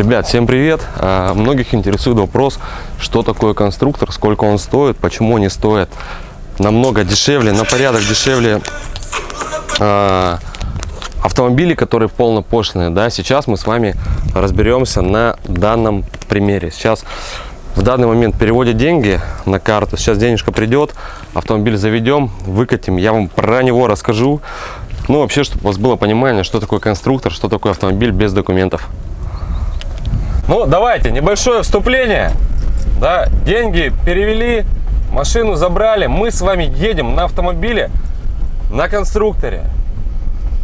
Ребят, всем привет! А, Многих интересует вопрос, что такое конструктор, сколько он стоит, почему не стоит намного дешевле, на порядок дешевле а, автомобили, которые полнопошлиные. Да? Сейчас мы с вами разберемся на данном примере. Сейчас в данный момент переводят деньги на карту, сейчас денежка придет, автомобиль заведем, выкатим, я вам про него расскажу. Ну, вообще, чтобы у вас было понимание, что такое конструктор, что такое автомобиль без документов. Ну, давайте, небольшое вступление. Да, деньги перевели, машину забрали. Мы с вами едем на автомобиле на конструкторе.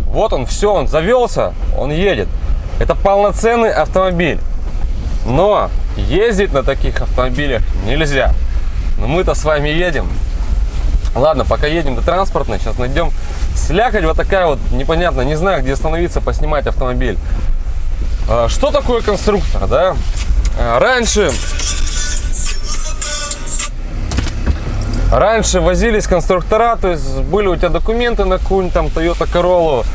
Вот он, все, он завелся, он едет. Это полноценный автомобиль. Но ездить на таких автомобилях нельзя. Но мы-то с вами едем. Ладно, пока едем до транспортной, сейчас найдем слякоть вот такая вот непонятно, не знаю, где остановиться, поснимать автомобиль. А, что такое конструктор, да? А, раньше, раньше возились конструктора, то есть были у тебя документы на какую-нибудь там Toyota Corolla,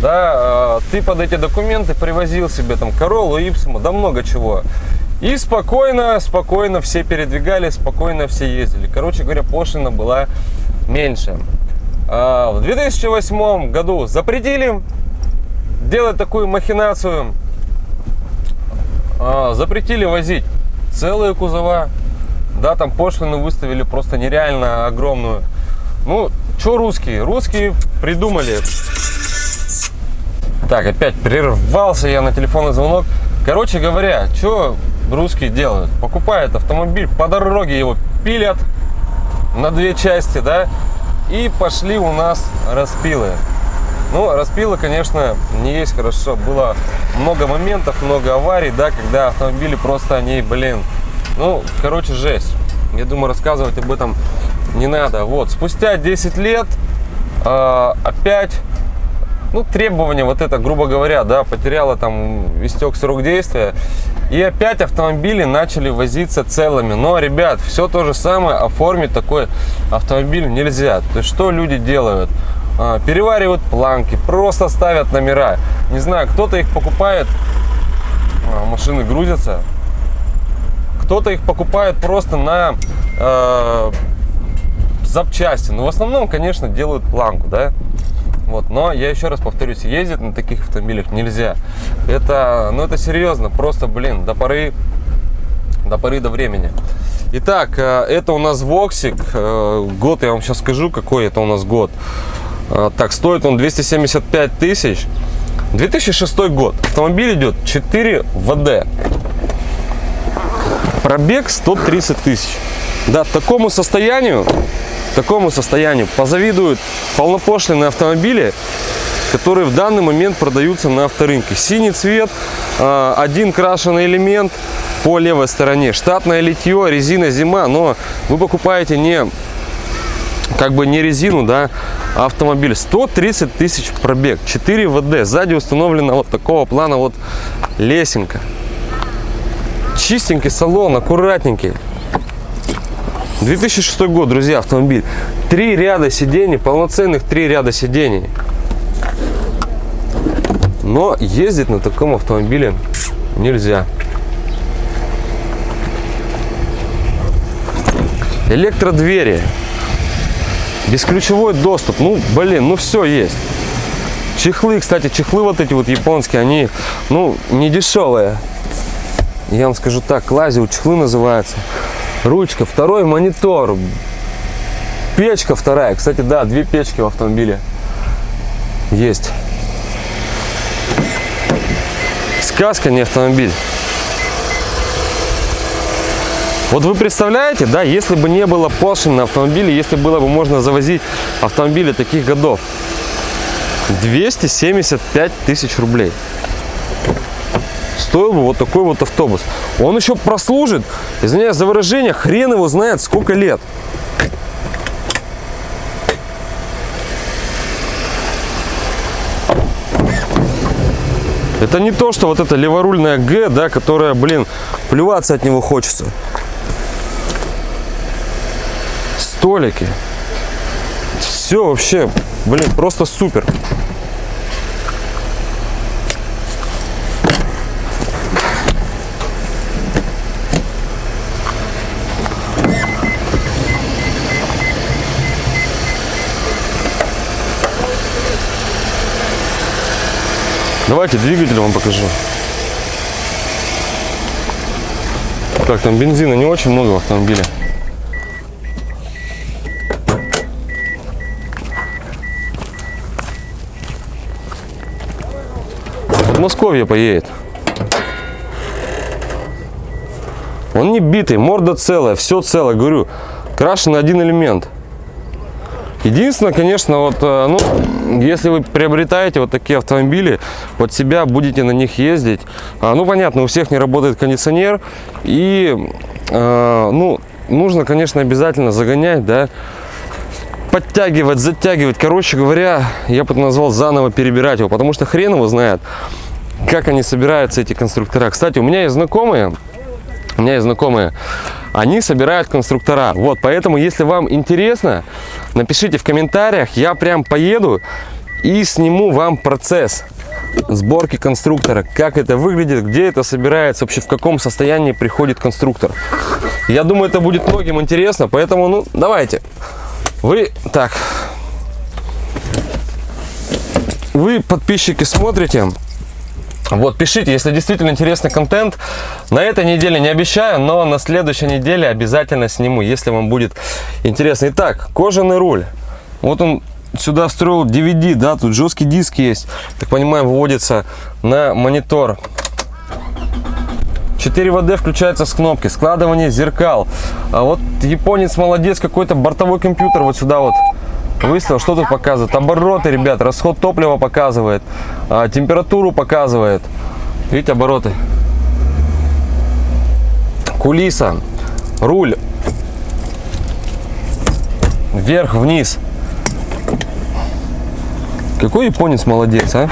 да, а, ты под эти документы привозил себе там Corolla, Ipsum, да много чего. И спокойно, спокойно все передвигали, спокойно все ездили. Короче говоря, пошлина была меньше. В 2008 году запретили делать такую махинацию а, запретили возить целые кузова. Да, там пошлину выставили просто нереально огромную. Ну, что русские? Русские придумали. Так, опять прервался я на телефонный звонок. Короче говоря, что русские делают? Покупают автомобиль, по дороге его пилят на две части, да, и пошли у нас распилы. Ну, распила, конечно, не есть хорошо. Было много моментов, много аварий, да, когда автомобили просто они, блин, ну, короче, жесть. Я думаю, рассказывать об этом не надо. Вот, спустя 10 лет э, опять, ну, требования вот это, грубо говоря, да, потеряла там, истек срок действия. И опять автомобили начали возиться целыми. Но, ребят, все то же самое, оформить такой автомобиль нельзя. То есть, что люди делают? А, переваривают планки, просто ставят номера. Не знаю, кто-то их покупает, а, машины грузятся, кто-то их покупает просто на э, запчасти. Но в основном, конечно, делают планку, да. Вот, но я еще раз повторюсь, ездить на таких автомобилях нельзя. Это, ну это серьезно, просто, блин, до поры, до поры до времени. Итак, это у нас Воксик. Год я вам сейчас скажу, какой это у нас год. А, так, стоит он 275 тысяч. 2006 год. Автомобиль идет 4WD. Пробег 130 тысяч. Да, такому состоянию, такому состоянию позавидуют полнопошлиные автомобили, которые в данный момент продаются на авторынке. Синий цвет, а, один крашеный элемент по левой стороне, штатное литье, резина зима, но вы покупаете не как бы не резину, да, а автомобиль. 130 тысяч пробег, 4 ВД. Сзади установлена вот такого плана вот лесенка. Чистенький салон, аккуратненький. 2006 год, друзья, автомобиль. Три ряда сидений, полноценных три ряда сидений. Но ездить на таком автомобиле нельзя. Электродвери. Бесключевой доступ. Ну, блин, ну все есть. Чехлы, кстати, чехлы вот эти вот японские, они, ну, не дешевые. Я вам скажу так, лазил, чехлы называются. Ручка, второй монитор. Печка вторая. Кстати, да, две печки в автомобиле есть. Сказка, не автомобиль. Вот вы представляете, да, если бы не было пошлин на автомобиле, если было бы можно завозить автомобили таких годов, 275 тысяч рублей стоил бы вот такой вот автобус. Он еще прослужит, извиняюсь за выражение, хрен его знает сколько лет. Это не то, что вот это леворульная Г, да, которая, блин, плеваться от него хочется столики. Все вообще, блин, просто супер. Давайте двигатель вам покажу. Так, там бензина не очень много в автомобиле. Подмосковье поедет. Он не битый, морда целая, все целое, говорю. Крашен один элемент. Единственное, конечно, вот, э, ну, если вы приобретаете вот такие автомобили, под себя будете на них ездить, а, ну, понятно, у всех не работает кондиционер, и, э, ну, нужно, конечно, обязательно загонять, да, подтягивать, затягивать, короче говоря, я бы назвал заново перебирать его, потому что хрен его знает, как они собираются, эти конструктора. Кстати, у меня есть знакомые, у меня есть знакомые, они собирают конструктора. Вот, поэтому, если вам интересно, напишите в комментариях, я прям поеду и сниму вам процесс сборки конструктора, как это выглядит, где это собирается, вообще в каком состоянии приходит конструктор. Я думаю, это будет многим интересно, поэтому, ну, давайте. Вы, так, вы, подписчики, смотрите, вот, пишите, если действительно интересный контент. На этой неделе не обещаю, но на следующей неделе обязательно сниму, если вам будет интересно. Итак, кожаный руль. Вот он сюда встроил DVD, да, тут жесткий диск есть. Так понимаю, выводится на монитор. 4 ВД включается с кнопки, складывание зеркал. А вот японец молодец, какой-то бортовой компьютер вот сюда вот Выставил, что тут показывает? Обороты, ребят, расход топлива показывает, а, температуру показывает. Видите, обороты. Кулиса, руль, вверх-вниз. Какой японец молодец, а?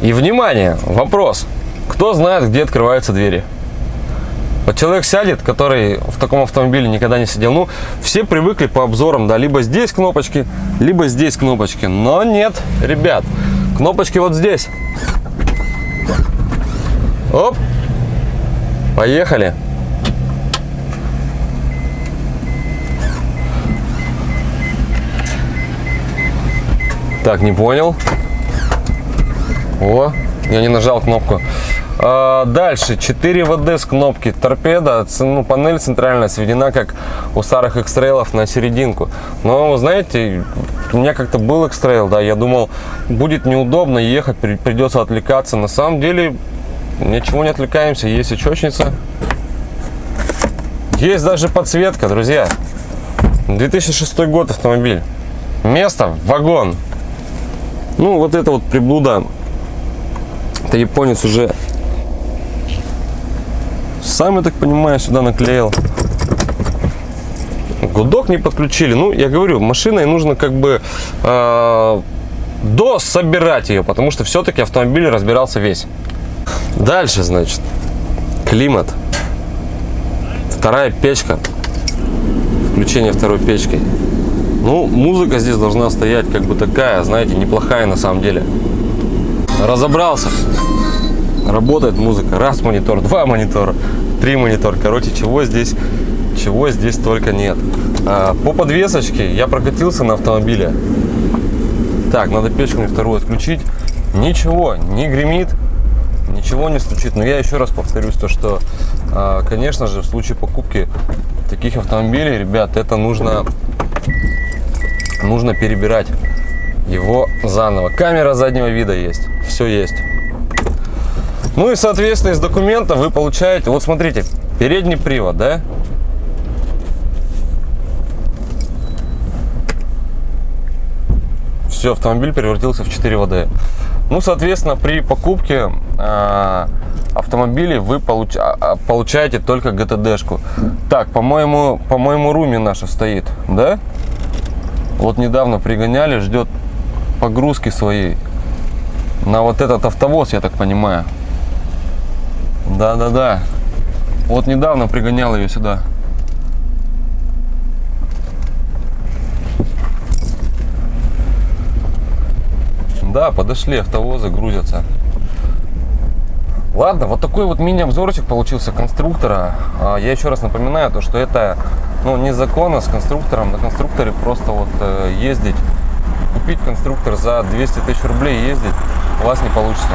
И внимание, вопрос. Кто знает, где открываются двери? Вот человек сядет, который в таком автомобиле никогда не сидел. Ну, все привыкли по обзорам, да, либо здесь кнопочки, либо здесь кнопочки. Но нет, ребят, кнопочки вот здесь. Оп, поехали. Так, не понял. О, я не нажал кнопку. А, дальше 4 ВД с кнопки торпеда, ну, панель центральная сведена как у старых экстрейлов на серединку. Но, знаете, у меня как-то был экстрейл, да, я думал, будет неудобно ехать, придется отвлекаться. На самом деле, ничего не отвлекаемся, есть очечница. Есть даже подсветка, друзья. 2006 год автомобиль. Место, вагон. Ну, вот это вот приблуда. Это японец уже сам, я так понимаю, сюда наклеил. Гудок не подключили. Ну, я говорю, машиной нужно как бы э, до собирать ее, потому что все-таки автомобиль разбирался весь. Дальше, значит, климат. Вторая печка. Включение второй печки. Ну, музыка здесь должна стоять как бы такая, знаете, неплохая на самом деле. Разобрался работает музыка. Раз монитор, два монитора, три монитора. Короче, чего здесь, чего здесь только нет. А, по подвесочке я прокатился на автомобиле. Так, надо печку мне вторую отключить. Ничего, не гремит, ничего не стучит. Но я еще раз повторюсь, то что, а, конечно же, в случае покупки таких автомобилей, ребят, это нужно, нужно перебирать его заново. Камера заднего вида есть, все есть. Ну и, соответственно, из документа вы получаете, вот смотрите, передний привод, да? Все, автомобиль превратился в 4 ВД. Ну, соответственно, при покупке э, автомобилей вы получ, а, а, получаете только ГТДшку. Так, по-моему, по-моему, Руми наша стоит, да? Вот недавно пригоняли, ждет погрузки своей на вот этот автовоз, я так понимаю. Да-да-да. Вот недавно пригонял ее сюда. Да, подошли, автовозы грузятся. Ладно, вот такой вот мини-обзорчик получился конструктора. А, я еще раз напоминаю, то, что это ну, незаконно с конструктором. На конструкторе просто вот э, ездить купить конструктор за 200 тысяч рублей ездить у вас не получится.